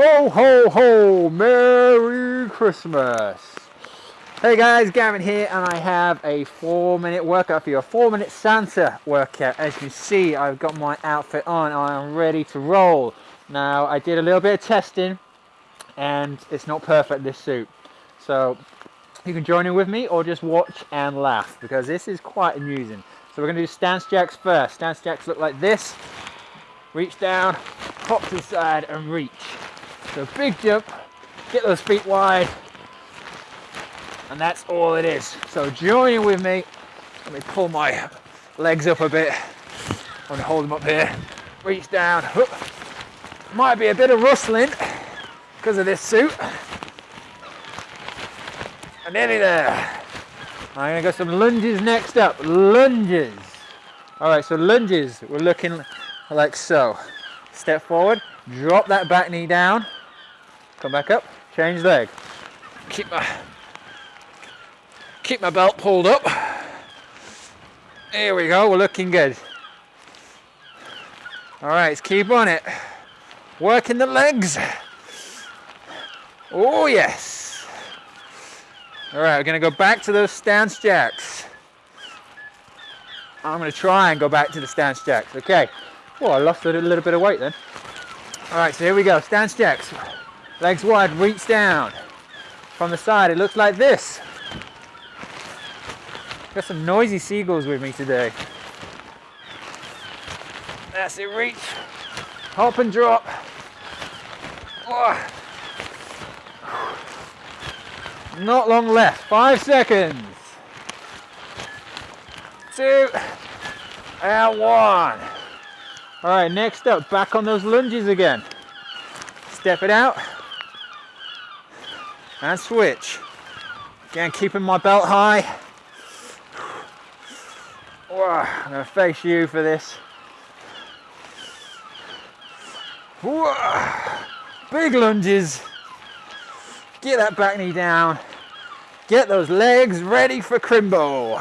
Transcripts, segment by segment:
Ho, ho, ho! Merry Christmas! Hey guys, Gavin here, and I have a four minute workout for you. A four minute Santa workout. As you see, I've got my outfit on. I am ready to roll. Now, I did a little bit of testing, and it's not perfect, this suit. So, you can join in with me or just watch and laugh, because this is quite amusing. So we're going to do stance jacks first. Stance jacks look like this. Reach down, pop to the side, and reach. So big jump, get those feet wide, and that's all it is. So join with me. Let me pull my legs up a bit. I'm gonna hold them up here. Reach down. Might be a bit of rustling because of this suit. And nearly there. I'm gonna go some lunges next up. Lunges. All right, so lunges, we're looking like so. Step forward, drop that back knee down, Come back up, change leg. Keep my keep my belt pulled up. Here we go, we're looking good. All right, let's keep on it. Working the legs. Oh yes. All right, we're gonna go back to those stance jacks. I'm gonna try and go back to the stance jacks. Okay. Well, I lost a little bit of weight then. All right, so here we go, stance jacks. Legs wide, reach down. From the side, it looks like this. Got some noisy seagulls with me today. That's it, reach. Hop and drop. Not long left, five seconds. Two, and one. All right, next up, back on those lunges again. Step it out and switch. Again, keeping my belt high. I'm gonna face you for this. Big lunges. Get that back knee down. Get those legs ready for crimbo.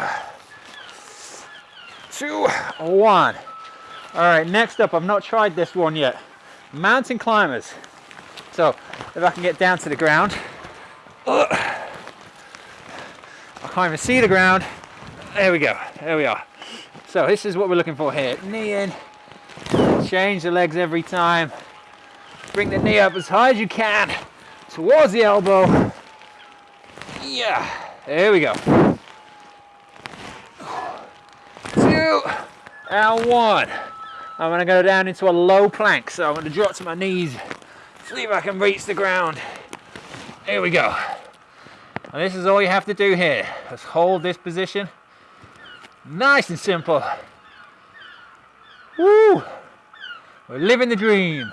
Two, one. All right, next up, I've not tried this one yet. Mountain climbers. So if I can get down to the ground, I can't even see the ground. There we go, there we are. So this is what we're looking for here. Knee in, change the legs every time. Bring the knee up as high as you can towards the elbow. Yeah, there we go. Two and one. I'm gonna go down into a low plank. So I'm gonna drop to my knees, see if I can reach the ground. Here we go. And this is all you have to do here. Just hold this position. Nice and simple. Woo! We're living the dream.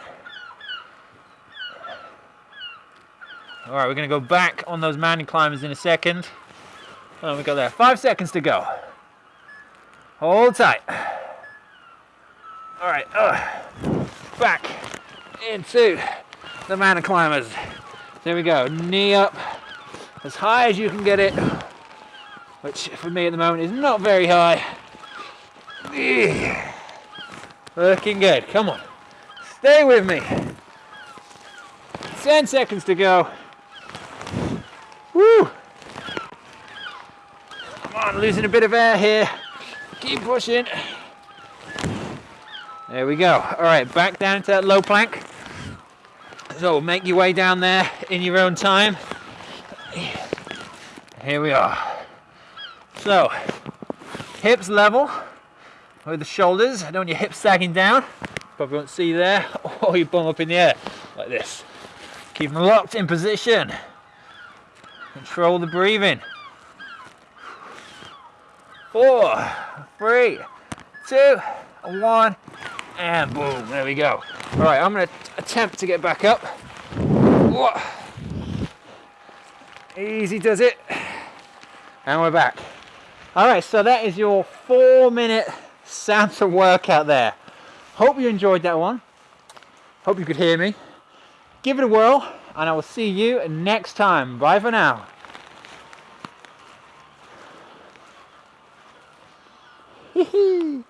All right, we're gonna go back on those mountain climbers in a second. Oh, we got there. Five seconds to go. Hold tight. All right, uh, back into the mountain climbers. There we go, knee up as high as you can get it, which for me at the moment is not very high. Looking good, come on, stay with me. 10 seconds to go. Woo! Come on, losing a bit of air here. Keep pushing. There we go. All right, back down to that low plank. So make your way down there in your own time. Here we are. So, hips level with the shoulders. I don't want your hips sagging down. Probably won't see there. Or you bum up in the air like this. Keep them locked in position. Control the breathing. Four, three, two, one, and boom, there we go. All right, I'm gonna attempt to get back up. Whoa. Easy does it. And we're back. All right, so that is your four minute Santa workout there. Hope you enjoyed that one. Hope you could hear me. Give it a whirl and I will see you next time. Bye for now. Hee hee.